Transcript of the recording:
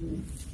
Mm-hmm.